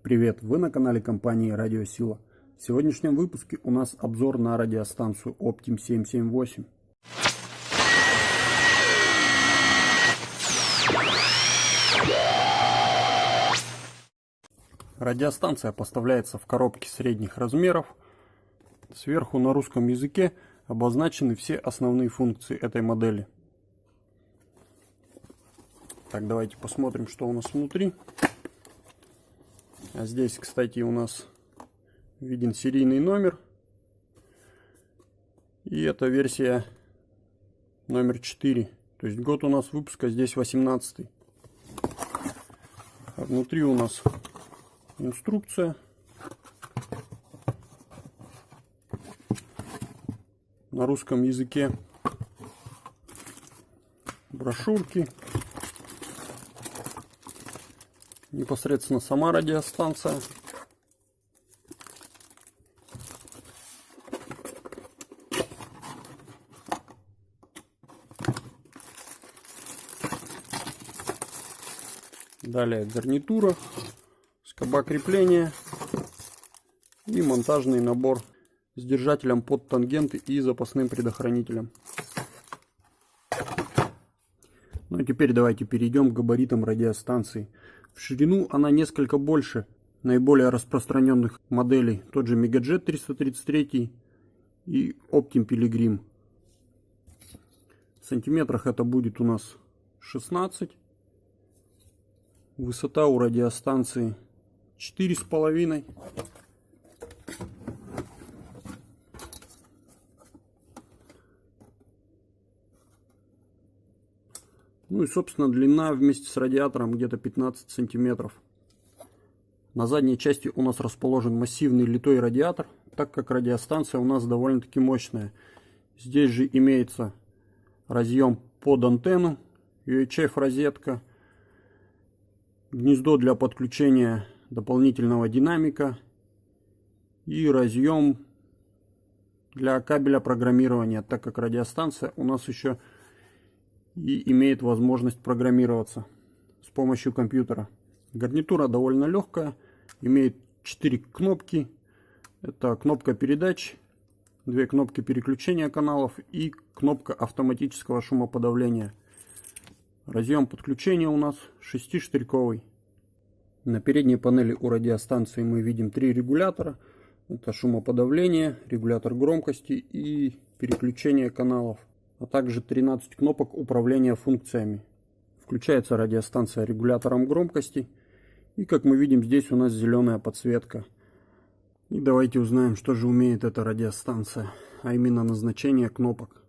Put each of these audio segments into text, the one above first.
Привет, вы на канале компании Радиосила. В сегодняшнем выпуске у нас обзор на радиостанцию Optim 778. Радиостанция поставляется в коробке средних размеров. Сверху на русском языке обозначены все основные функции этой модели. Так, давайте посмотрим, что у нас внутри. А здесь, кстати, у нас виден серийный номер. И это версия номер 4. То есть год у нас выпуска здесь 18. А внутри у нас инструкция. На русском языке брошюрки. Непосредственно сама радиостанция. Далее гарнитура скоба крепления и монтажный набор с держателем под тангенты и запасным предохранителем. Ну и теперь давайте перейдем к габаритам радиостанции. В ширину она несколько больше наиболее распространенных моделей, тот же Megajet 333 и Optim Pilgrim. В сантиметрах это будет у нас 16. Высота у радиостанции 4,5. Ну и, собственно, длина вместе с радиатором где-то 15 сантиметров. На задней части у нас расположен массивный литой радиатор, так как радиостанция у нас довольно-таки мощная. Здесь же имеется разъем под антенну, UHF розетка, гнездо для подключения дополнительного динамика и разъем для кабеля программирования, так как радиостанция у нас еще и имеет возможность программироваться с помощью компьютера. Гарнитура довольно легкая, имеет 4 кнопки. Это кнопка передач, две кнопки переключения каналов и кнопка автоматического шумоподавления. Разъем подключения у нас шестиштырьковый. На передней панели у радиостанции мы видим три регулятора. Это шумоподавление, регулятор громкости и переключение каналов. А также 13 кнопок управления функциями. Включается радиостанция регулятором громкости. И как мы видим, здесь у нас зеленая подсветка. И давайте узнаем, что же умеет эта радиостанция. А именно назначение кнопок.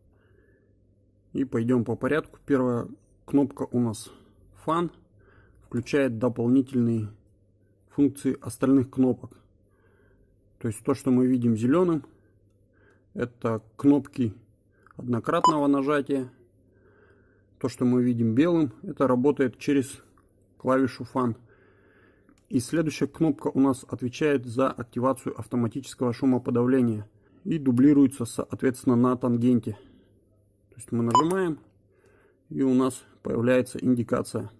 И пойдем по порядку. Первая кнопка у нас фан включает дополнительные функции остальных кнопок. То есть то, что мы видим зеленым, это кнопки однократного нажатия. То, что мы видим белым, это работает через клавишу Fan. И следующая кнопка у нас отвечает за активацию автоматического шумоподавления и дублируется соответственно на тангенте. То есть мы нажимаем и у нас появляется индикация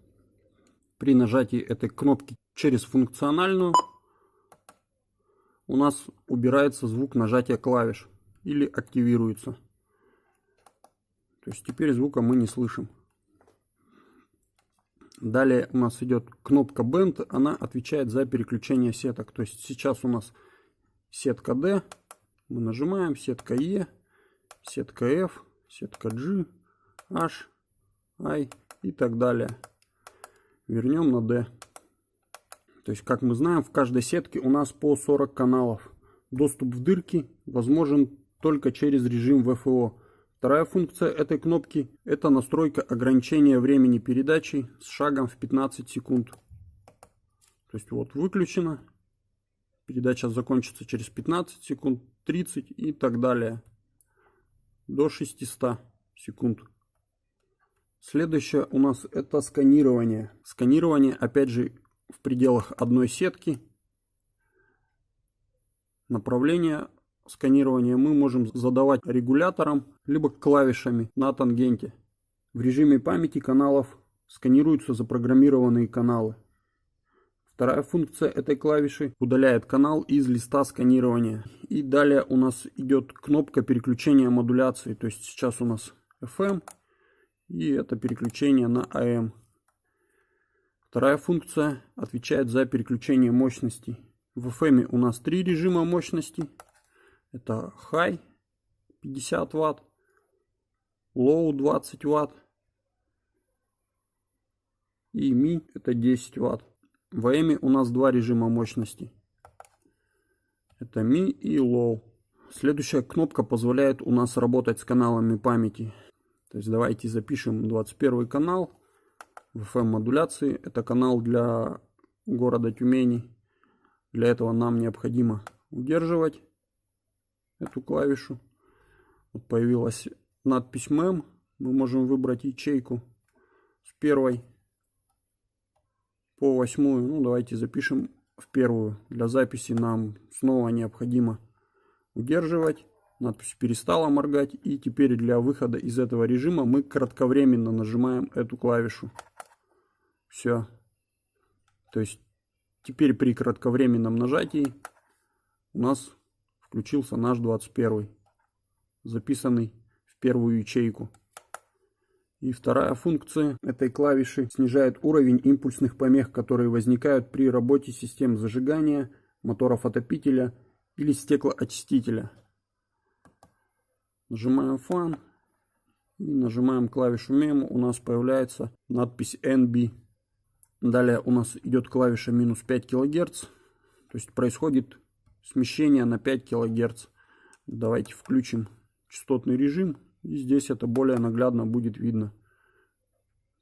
при нажатии этой кнопки через функциональную у нас убирается звук нажатия клавиш или активируется. То есть теперь звука мы не слышим. Далее у нас идет кнопка Band, она отвечает за переключение сеток. То есть сейчас у нас сетка D, мы нажимаем, сетка E, сетка F, сетка G, H, I и так далее вернем на D. То есть, как мы знаем, в каждой сетке у нас по 40 каналов. Доступ в дырки возможен только через режим ВФО. Вторая функция этой кнопки – это настройка ограничения времени передачи с шагом в 15 секунд. То есть вот выключено, передача закончится через 15 секунд, 30 и так далее. До 600 секунд. Следующее у нас это сканирование. Сканирование, опять же, в пределах одной сетки. Направление сканирования мы можем задавать регулятором, либо клавишами на тангенте. В режиме памяти каналов сканируются запрограммированные каналы. Вторая функция этой клавиши удаляет канал из листа сканирования. И далее у нас идет кнопка переключения модуляции. То есть сейчас у нас FM и это переключение на AM. Вторая функция отвечает за переключение мощностей. В FM у нас три режима мощности. Это High 50 Вт, Low 20 Вт и Mi это 10 Вт. В AM у нас два режима мощности. Это Mi и Low. Следующая кнопка позволяет у нас работать с каналами памяти. То есть давайте запишем 21 канал в FM модуляции. Это канал для города Тюмени. Для этого нам необходимо удерживать эту клавишу. Вот появилась надпись MEM. Мы можем выбрать ячейку с первой по восьмую. Ну, давайте запишем в первую. Для записи нам снова необходимо удерживать. Надпись перестала моргать. И теперь для выхода из этого режима мы кратковременно нажимаем эту клавишу. Все. То есть теперь при кратковременном нажатии у нас включился наш 21 записанный в первую ячейку. И вторая функция этой клавиши снижает уровень импульсных помех, которые возникают при работе систем зажигания, моторов отопителя или стеклоочистителя. Нажимаем фан и нажимаем клавишу мему. У нас появляется надпись NB. Далее у нас идет клавиша минус 5 кГц. То есть происходит смещение на 5 кГц. Давайте включим частотный режим и здесь это более наглядно будет видно.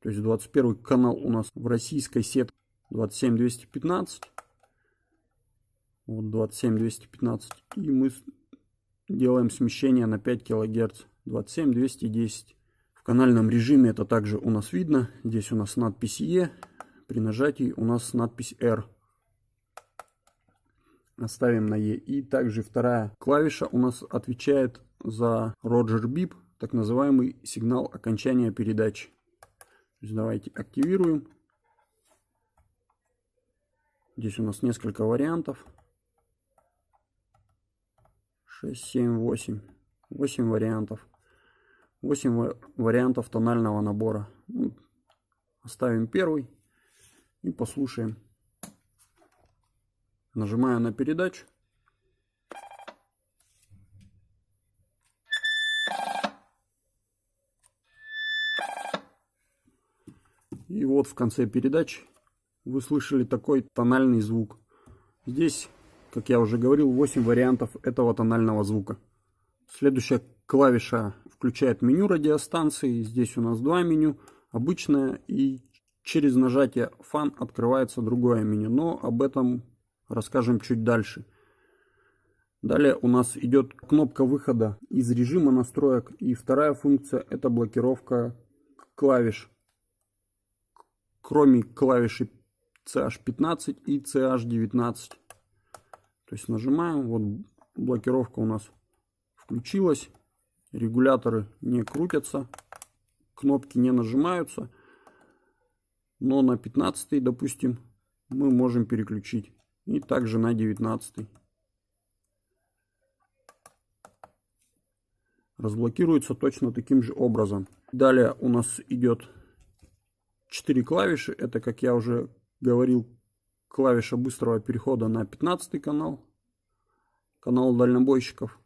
То есть 21 канал у нас в российской сетке 27215. Вот 27215. И мы делаем смещение на 5 кГц. 27210. В канальном режиме это также у нас видно. Здесь у нас надпись E. При нажатии у нас надпись R. Оставим на E. И также вторая клавиша у нас отвечает за Roger Bip так называемый сигнал окончания передачи. давайте активируем. Здесь у нас несколько вариантов. 6, 7, 8. 8 вариантов. 8 вариантов тонального набора. Ну, оставим первый и послушаем. Нажимаю на передачу. И вот в конце передачи вы слышали такой тональный звук. Здесь, как я уже говорил, 8 вариантов этого тонального звука. Следующая клавиша включает меню радиостанции. Здесь у нас два меню. Обычное и через нажатие фан открывается другое меню. Но об этом расскажем чуть дальше. Далее у нас идет кнопка выхода из режима настроек. И вторая функция это блокировка клавиш кроме клавиши CH15 и CH19. То есть нажимаем, вот блокировка у нас включилась, регуляторы не крутятся, кнопки не нажимаются, но на 15 допустим, мы можем переключить. И также на 19. Разблокируется точно таким же образом. Далее у нас идет 4 клавиши. Это, как я уже говорил, клавиша быстрого перехода на 15 канал, канал дальнобойщиков.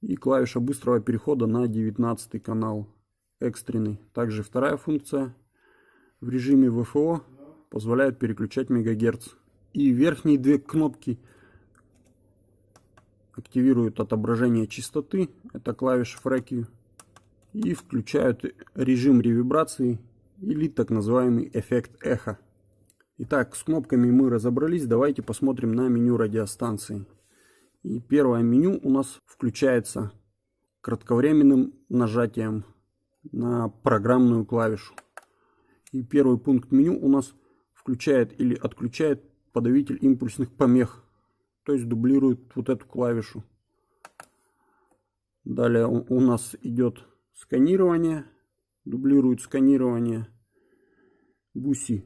И клавиша быстрого перехода на 19 канал, экстренный. Также вторая функция в режиме ВФО позволяет переключать мегагерц. И верхние две кнопки активируют отображение частоты, это клавиша FREQ, и включают режим ревибрации или так называемый эффект эхо. Итак, с кнопками мы разобрались, давайте посмотрим на меню радиостанции. И первое меню у нас включается кратковременным нажатием на программную клавишу. И первый пункт меню у нас включает или отключает подавитель импульсных помех, то есть дублирует вот эту клавишу. Далее у нас идет сканирование дублирует сканирование. Буси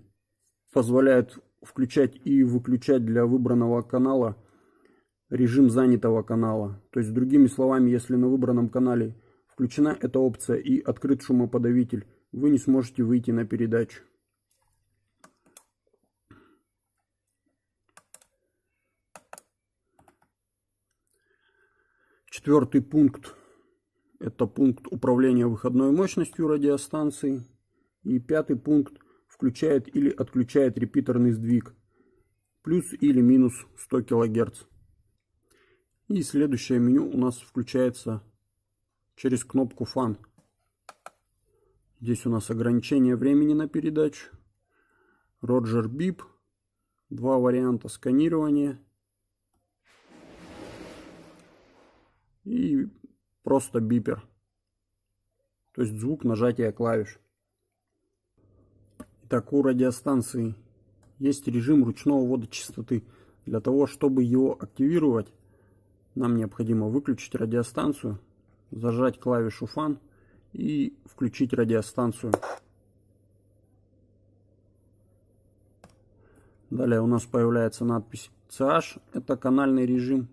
позволяет включать и выключать для выбранного канала режим занятого канала. То есть, другими словами, если на выбранном канале включена эта опция и открыт шумоподавитель, вы не сможете выйти на передачу. Четвертый пункт – это пункт управления выходной мощностью радиостанции. И пятый пункт включает или отключает репитерный сдвиг плюс или минус 100 кГц. И следующее меню у нас включается через кнопку Fan. Здесь у нас ограничение времени на передачу. Roger Bip. Два варианта сканирования. И просто бипер. То есть звук нажатия клавиш. Итак, у радиостанции есть режим ручного ввода частоты. Для того, чтобы его активировать, нам необходимо выключить радиостанцию, зажать клавишу Fan и включить радиостанцию. Далее у нас появляется надпись CH, это канальный режим,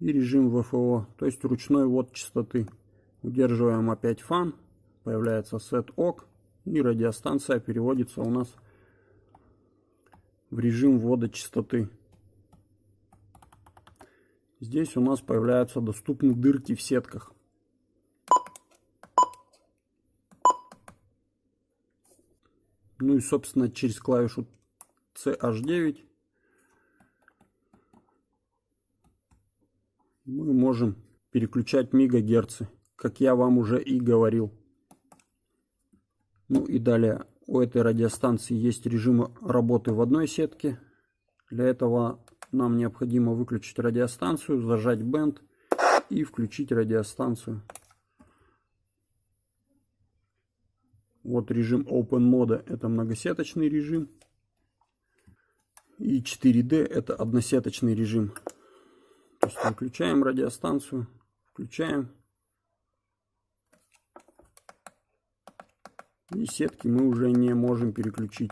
и режим ВФО, то есть ручной ввод частоты. Удерживаем опять фан, появляется set OK, и радиостанция переводится у нас в режим ввода частоты. Здесь у нас появляются доступны дырки в сетках. Ну и собственно через клавишу CH9 мы можем переключать мегагерцы, как я вам уже и говорил. Ну и далее у этой радиостанции есть режимы работы в одной сетке. Для этого нам необходимо выключить радиостанцию, зажать бенд и включить радиостанцию. Вот режим Open мода это многосеточный режим. И 4D это односеточный режим. То есть выключаем радиостанцию, включаем. И сетки мы уже не можем переключить.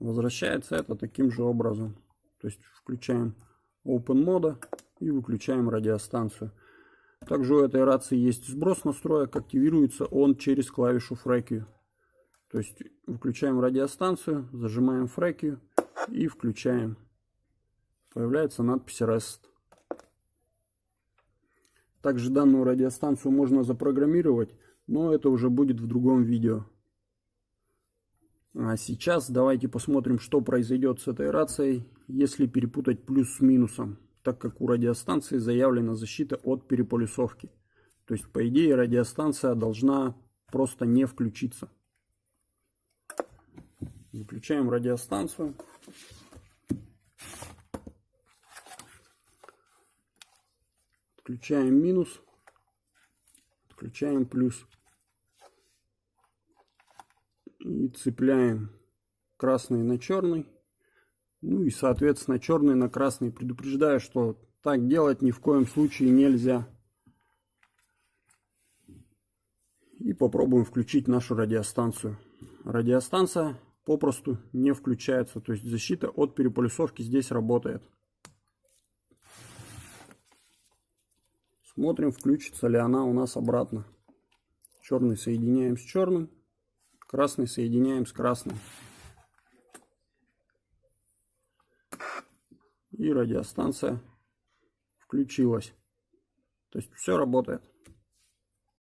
Возвращается это таким же образом. То есть включаем Open мода и выключаем радиостанцию. Также у этой рации есть сброс настроек. Активируется он через клавишу фрекию. То есть выключаем радиостанцию, зажимаем фрекию и включаем. Появляется надпись REST. Также данную радиостанцию можно запрограммировать, но это уже будет в другом видео. А сейчас давайте посмотрим, что произойдет с этой рацией, если перепутать плюс с минусом, так как у радиостанции заявлена защита от переполюсовки. То есть, по идее, радиостанция должна просто не включиться. Выключаем радиостанцию. Включаем минус. Включаем плюс. И цепляем красный на черный. Ну и, соответственно, черный на красный. Предупреждаю, что так делать ни в коем случае нельзя. И попробуем включить нашу радиостанцию. Радиостанция попросту не включается. То есть защита от переполюсовки здесь работает. Смотрим, включится ли она у нас обратно. Черный соединяем с черным, красный соединяем с красным. И радиостанция включилась. То есть все работает.